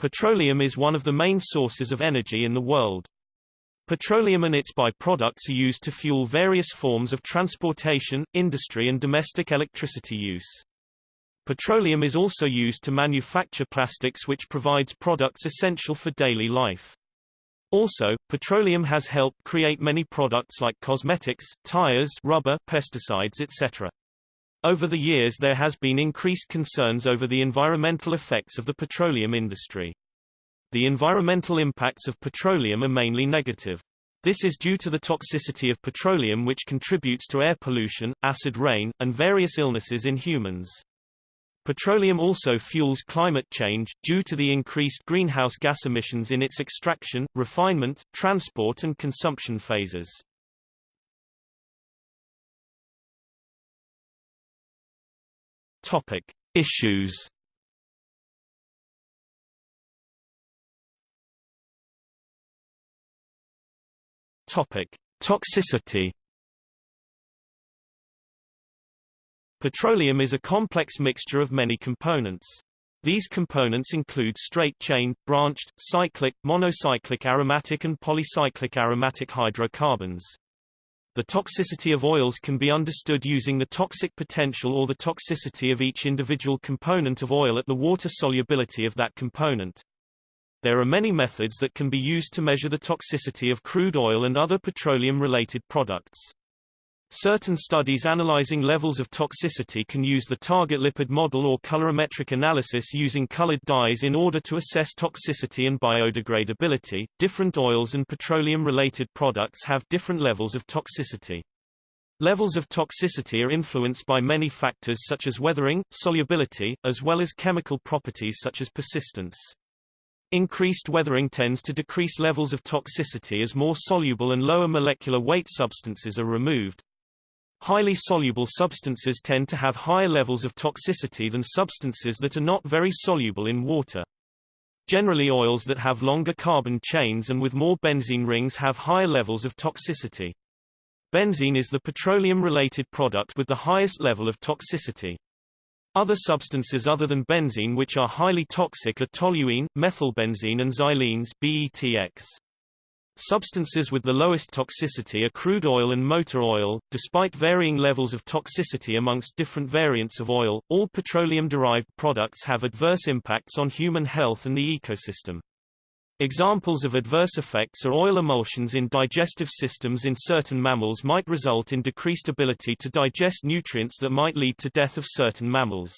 Petroleum is one of the main sources of energy in the world. Petroleum and its byproducts are used to fuel various forms of transportation, industry and domestic electricity use. Petroleum is also used to manufacture plastics which provides products essential for daily life. Also, petroleum has helped create many products like cosmetics, tires, rubber, pesticides etc. Over the years there has been increased concerns over the environmental effects of the petroleum industry. The environmental impacts of petroleum are mainly negative. This is due to the toxicity of petroleum which contributes to air pollution, acid rain, and various illnesses in humans. Petroleum also fuels climate change, due to the increased greenhouse gas emissions in its extraction, refinement, transport and consumption phases. Topic. Issues Topic: Toxicity. Petroleum is a complex mixture of many components. These components include straight-chain, branched, cyclic, monocyclic aromatic and polycyclic aromatic hydrocarbons. The toxicity of oils can be understood using the toxic potential or the toxicity of each individual component of oil at the water solubility of that component. There are many methods that can be used to measure the toxicity of crude oil and other petroleum-related products. Certain studies analyzing levels of toxicity can use the target lipid model or colorimetric analysis using colored dyes in order to assess toxicity and biodegradability. Different oils and petroleum-related products have different levels of toxicity. Levels of toxicity are influenced by many factors such as weathering, solubility, as well as chemical properties such as persistence. Increased weathering tends to decrease levels of toxicity as more soluble and lower molecular weight substances are removed. Highly soluble substances tend to have higher levels of toxicity than substances that are not very soluble in water. Generally oils that have longer carbon chains and with more benzene rings have higher levels of toxicity. Benzene is the petroleum-related product with the highest level of toxicity. Other substances other than benzene which are highly toxic are toluene, ethylbenzene and xylenes BTEX. Substances with the lowest toxicity are crude oil and motor oil. Despite varying levels of toxicity amongst different variants of oil, all petroleum-derived products have adverse impacts on human health and the ecosystem. Examples of adverse effects are oil emulsions in digestive systems in certain mammals might result in decreased ability to digest nutrients that might lead to death of certain mammals.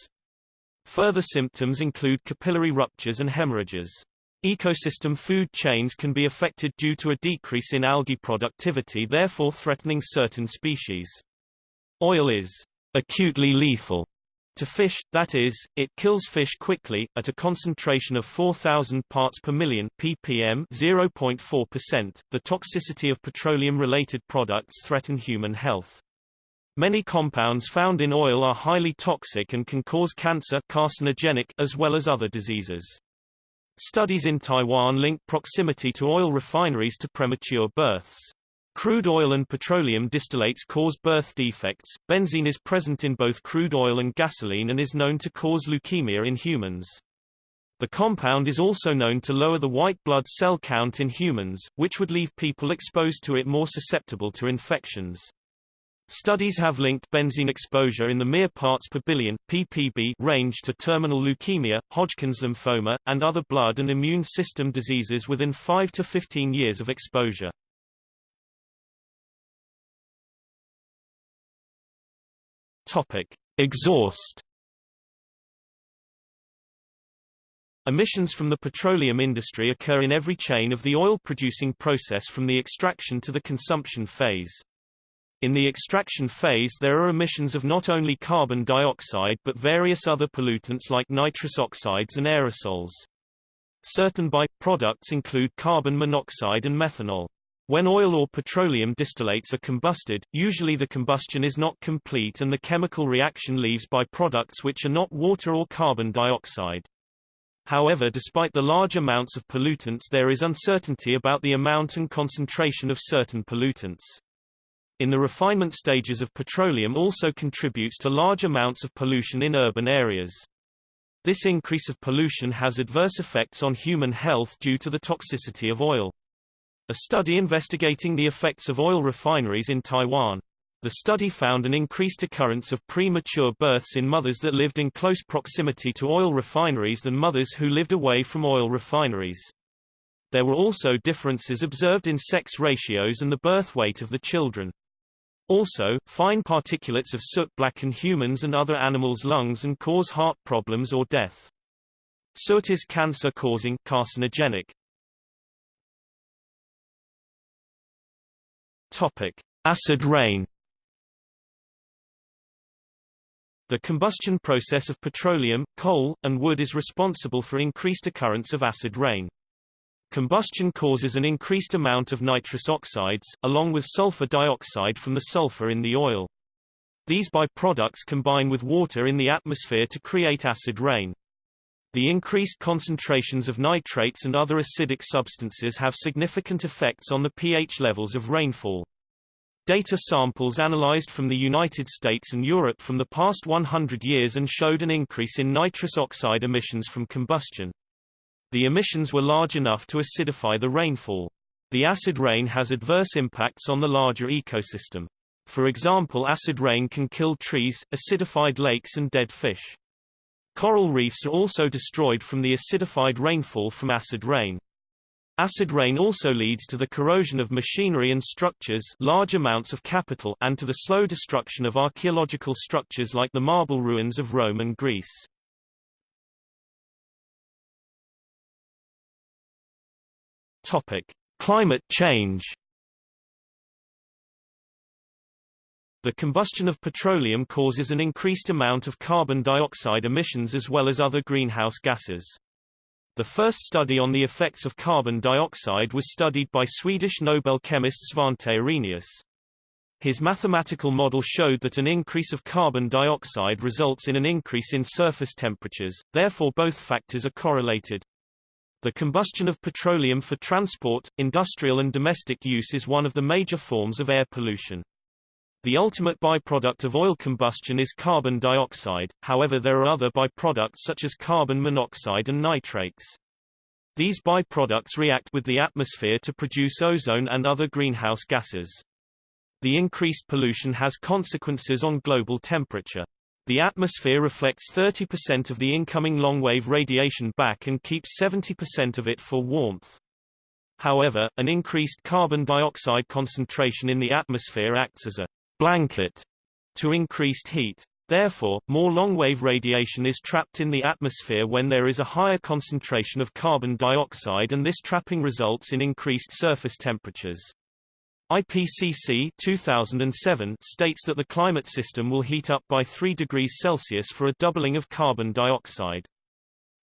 Further symptoms include capillary ruptures and hemorrhages. Ecosystem food chains can be affected due to a decrease in algae productivity therefore threatening certain species. Oil is acutely lethal to fish, that is, it kills fish quickly, at a concentration of 4,000 parts per million ppm 0.4%. The toxicity of petroleum-related products threaten human health. Many compounds found in oil are highly toxic and can cause cancer carcinogenic, as well as other diseases. Studies in Taiwan link proximity to oil refineries to premature births. Crude oil and petroleum distillates cause birth defects. Benzene is present in both crude oil and gasoline and is known to cause leukemia in humans. The compound is also known to lower the white blood cell count in humans, which would leave people exposed to it more susceptible to infections. Studies have linked benzene exposure in the mere parts per billion ppb range to terminal leukemia, Hodgkin's lymphoma, and other blood and immune system diseases within 5 to 15 years of exposure. Topic: Exhaust. Emissions from the petroleum industry occur in every chain of the oil-producing process from the extraction to the consumption phase. In the extraction phase there are emissions of not only carbon dioxide but various other pollutants like nitrous oxides and aerosols. Certain by-products include carbon monoxide and methanol. When oil or petroleum distillates are combusted, usually the combustion is not complete and the chemical reaction leaves byproducts which are not water or carbon dioxide. However despite the large amounts of pollutants there is uncertainty about the amount and concentration of certain pollutants. In the refinement stages of petroleum also contributes to large amounts of pollution in urban areas. This increase of pollution has adverse effects on human health due to the toxicity of oil. A study investigating the effects of oil refineries in Taiwan. The study found an increased occurrence of premature births in mothers that lived in close proximity to oil refineries than mothers who lived away from oil refineries. There were also differences observed in sex ratios and the birth weight of the children. Also, fine particulates of soot blacken humans and other animals' lungs and cause heart problems or death. Soot is cancer-causing carcinogenic. Topic: Acid rain. The combustion process of petroleum, coal, and wood is responsible for increased occurrence of acid rain. Combustion causes an increased amount of nitrous oxides, along with sulfur dioxide from the sulfur in the oil. These byproducts combine with water in the atmosphere to create acid rain. The increased concentrations of nitrates and other acidic substances have significant effects on the pH levels of rainfall. Data samples analyzed from the United States and Europe from the past 100 years and showed an increase in nitrous oxide emissions from combustion. The emissions were large enough to acidify the rainfall. The acid rain has adverse impacts on the larger ecosystem. For example acid rain can kill trees, acidified lakes and dead fish. Coral reefs are also destroyed from the acidified rainfall from acid rain. Acid rain also leads to the corrosion of machinery and structures large amounts of capital and to the slow destruction of archaeological structures like the marble ruins of Rome and Greece. Topic: Climate change. The combustion of petroleum causes an increased amount of carbon dioxide emissions as well as other greenhouse gases. The first study on the effects of carbon dioxide was studied by Swedish Nobel chemist Svante Arrhenius. His mathematical model showed that an increase of carbon dioxide results in an increase in surface temperatures, therefore both factors are correlated. The combustion of petroleum for transport, industrial and domestic use is one of the major forms of air pollution. The ultimate byproduct of oil combustion is carbon dioxide, however there are other byproducts such as carbon monoxide and nitrates. These byproducts react with the atmosphere to produce ozone and other greenhouse gases. The increased pollution has consequences on global temperature. The atmosphere reflects 30% of the incoming long-wave radiation back and keeps 70% of it for warmth. However, an increased carbon dioxide concentration in the atmosphere acts as a blanket to increased heat. Therefore, more long-wave radiation is trapped in the atmosphere when there is a higher concentration of carbon dioxide and this trapping results in increased surface temperatures. IPCC 2007 states that the climate system will heat up by 3 degrees Celsius for a doubling of carbon dioxide.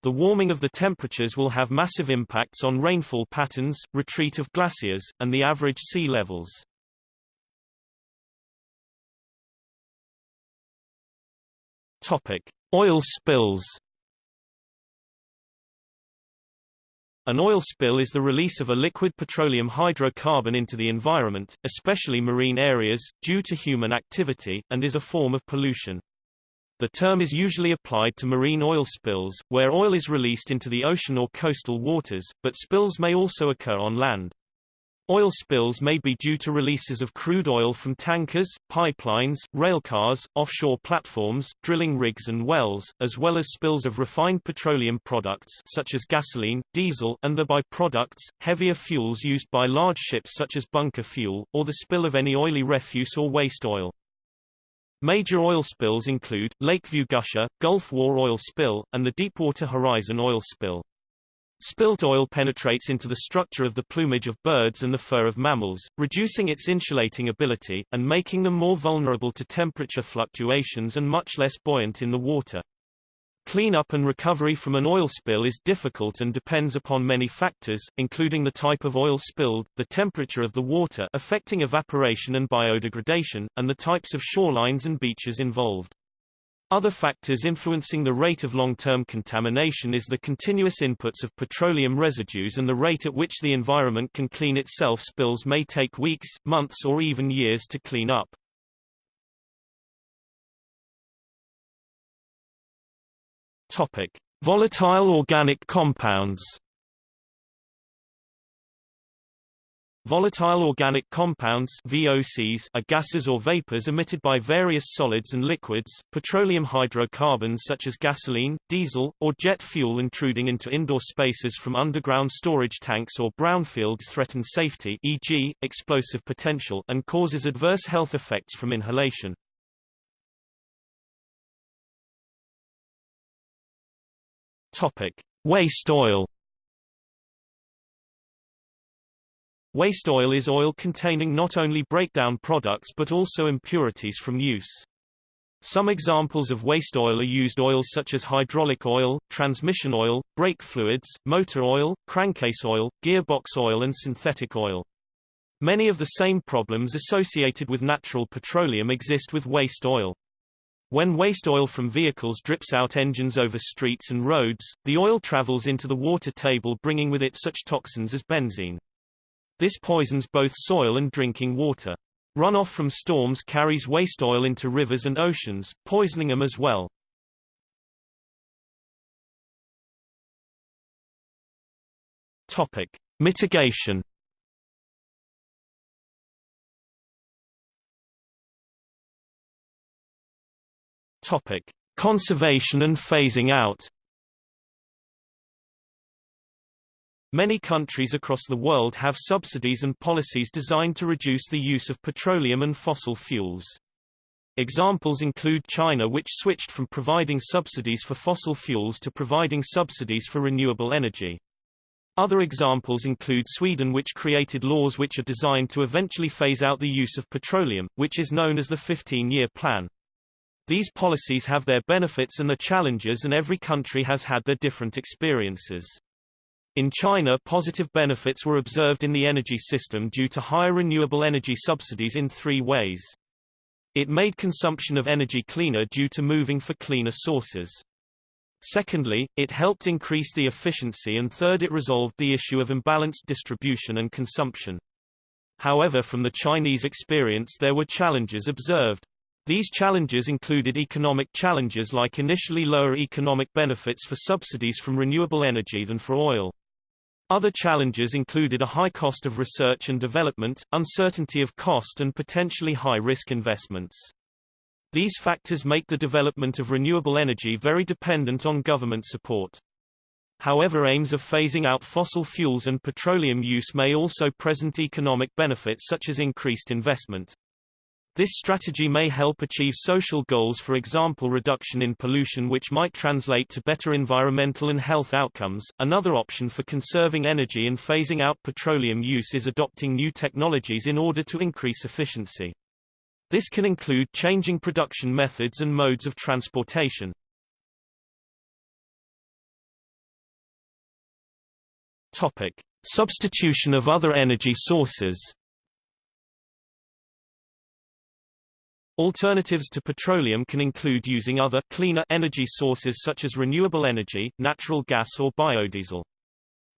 The warming of the temperatures will have massive impacts on rainfall patterns, retreat of glaciers, and the average sea levels. Topic: Oil spills. An oil spill is the release of a liquid petroleum hydrocarbon into the environment, especially marine areas, due to human activity, and is a form of pollution. The term is usually applied to marine oil spills, where oil is released into the ocean or coastal waters, but spills may also occur on land. Oil spills may be due to releases of crude oil from tankers, pipelines, railcars, offshore platforms, drilling rigs and wells, as well as spills of refined petroleum products such as gasoline, diesel and the byproducts, heavier fuels used by large ships such as bunker fuel, or the spill of any oily refuse or waste oil. Major oil spills include, Lakeview Gusher, Gulf War oil spill, and the Deepwater Horizon oil spill. Spilt oil penetrates into the structure of the plumage of birds and the fur of mammals, reducing its insulating ability, and making them more vulnerable to temperature fluctuations and much less buoyant in the water. Cleanup and recovery from an oil spill is difficult and depends upon many factors, including the type of oil spilled, the temperature of the water affecting evaporation and biodegradation, and the types of shorelines and beaches involved. Other factors influencing the rate of long-term contamination is the continuous inputs of petroleum residues and the rate at which the environment can clean itself spills may take weeks, months or even years to clean up. Topic. Volatile organic compounds Volatile organic compounds VOCs are gases or vapors emitted by various solids and liquids, petroleum hydrocarbons such as gasoline, diesel, or jet fuel intruding into indoor spaces from underground storage tanks or brownfields threaten safety e.g., explosive potential and causes adverse health effects from inhalation. Topic: Waste oil Waste oil is oil containing not only breakdown products but also impurities from use. Some examples of waste oil are used oils such as hydraulic oil, transmission oil, brake fluids, motor oil, crankcase oil, gearbox oil and synthetic oil. Many of the same problems associated with natural petroleum exist with waste oil. When waste oil from vehicles drips out engines over streets and roads, the oil travels into the water table bringing with it such toxins as benzene. This poisons both soil and drinking water. Runoff from storms carries waste oil into rivers and oceans, poisoning them as well. Topic: Mitigation. Topic: Conservation and phasing out. Many countries across the world have subsidies and policies designed to reduce the use of petroleum and fossil fuels. Examples include China which switched from providing subsidies for fossil fuels to providing subsidies for renewable energy. Other examples include Sweden which created laws which are designed to eventually phase out the use of petroleum, which is known as the 15-year plan. These policies have their benefits and their challenges and every country has had their different experiences. In China positive benefits were observed in the energy system due to higher renewable energy subsidies in three ways. It made consumption of energy cleaner due to moving for cleaner sources. Secondly, it helped increase the efficiency and third it resolved the issue of imbalanced distribution and consumption. However from the Chinese experience there were challenges observed. These challenges included economic challenges like initially lower economic benefits for subsidies from renewable energy than for oil. Other challenges included a high cost of research and development, uncertainty of cost and potentially high-risk investments. These factors make the development of renewable energy very dependent on government support. However aims of phasing out fossil fuels and petroleum use may also present economic benefits such as increased investment. This strategy may help achieve social goals for example reduction in pollution which might translate to better environmental and health outcomes. Another option for conserving energy and phasing out petroleum use is adopting new technologies in order to increase efficiency. This can include changing production methods and modes of transportation. Topic: Substitution of other energy sources. Alternatives to petroleum can include using other cleaner energy sources such as renewable energy, natural gas or biodiesel.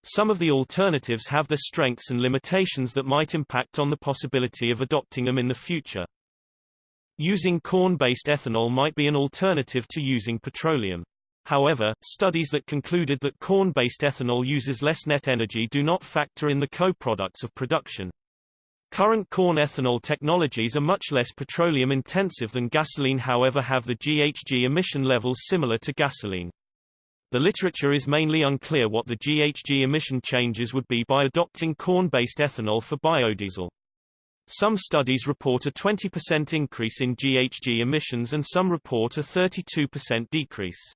Some of the alternatives have their strengths and limitations that might impact on the possibility of adopting them in the future. Using corn-based ethanol might be an alternative to using petroleum. However, studies that concluded that corn-based ethanol uses less net energy do not factor in the co-products of production. Current corn ethanol technologies are much less petroleum intensive than gasoline however have the GHG emission levels similar to gasoline. The literature is mainly unclear what the GHG emission changes would be by adopting corn-based ethanol for biodiesel. Some studies report a 20% increase in GHG emissions and some report a 32% decrease.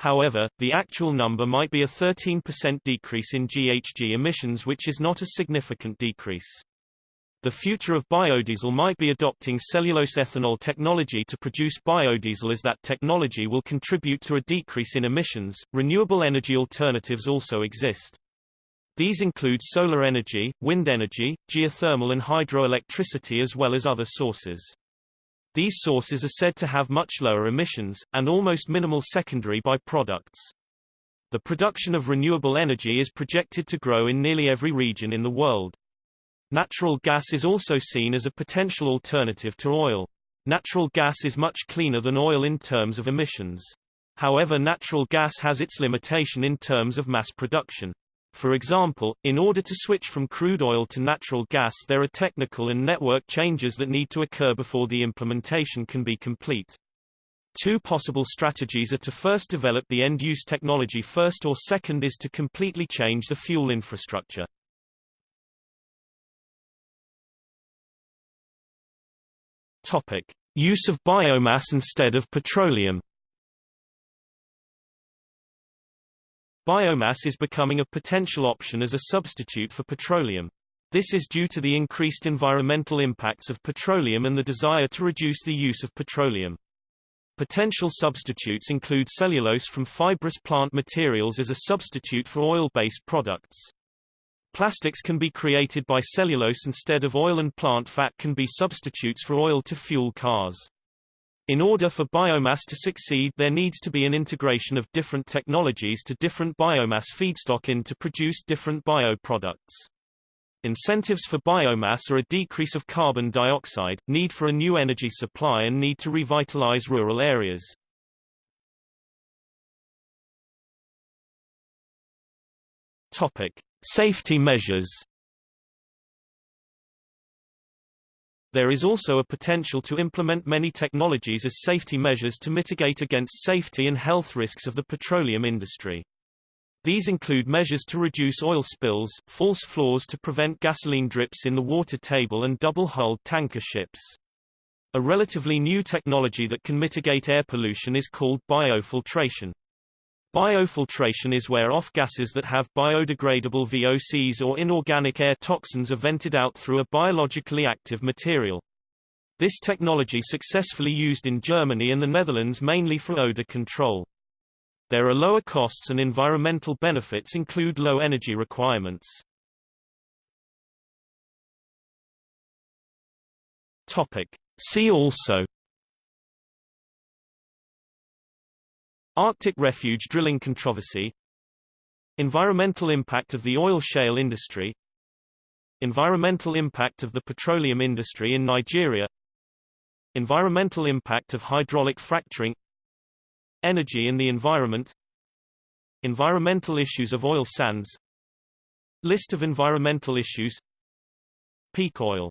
However, the actual number might be a 13% decrease in GHG emissions which is not a significant decrease. The future of biodiesel might be adopting cellulose ethanol technology to produce biodiesel as that technology will contribute to a decrease in emissions. Renewable energy alternatives also exist. These include solar energy, wind energy, geothermal and hydroelectricity as well as other sources. These sources are said to have much lower emissions, and almost minimal secondary byproducts. The production of renewable energy is projected to grow in nearly every region in the world. Natural gas is also seen as a potential alternative to oil. Natural gas is much cleaner than oil in terms of emissions. However natural gas has its limitation in terms of mass production. For example, in order to switch from crude oil to natural gas there are technical and network changes that need to occur before the implementation can be complete. Two possible strategies are to first develop the end-use technology first or second is to completely change the fuel infrastructure. Topic. Use of biomass instead of petroleum Biomass is becoming a potential option as a substitute for petroleum. This is due to the increased environmental impacts of petroleum and the desire to reduce the use of petroleum. Potential substitutes include cellulose from fibrous plant materials as a substitute for oil-based products. Plastics can be created by cellulose instead of oil and plant fat can be substitutes for oil to fuel cars. In order for biomass to succeed there needs to be an integration of different technologies to different biomass feedstock in to produce different bioproducts. Incentives for biomass are a decrease of carbon dioxide, need for a new energy supply and need to revitalize rural areas. Topic: Safety measures There is also a potential to implement many technologies as safety measures to mitigate against safety and health risks of the petroleum industry. These include measures to reduce oil spills, false floors to prevent gasoline drips in the water table and double-hulled tanker ships. A relatively new technology that can mitigate air pollution is called biofiltration. Biofiltration is where off-gases that have biodegradable VOCs or inorganic air toxins are vented out through a biologically active material. This technology successfully used in Germany and the Netherlands mainly for odor control. There are lower costs and environmental benefits include low energy requirements. Topic. See also Arctic refuge drilling controversy Environmental impact of the oil shale industry Environmental impact of the petroleum industry in Nigeria Environmental impact of hydraulic fracturing Energy in the environment Environmental issues of oil sands List of environmental issues Peak oil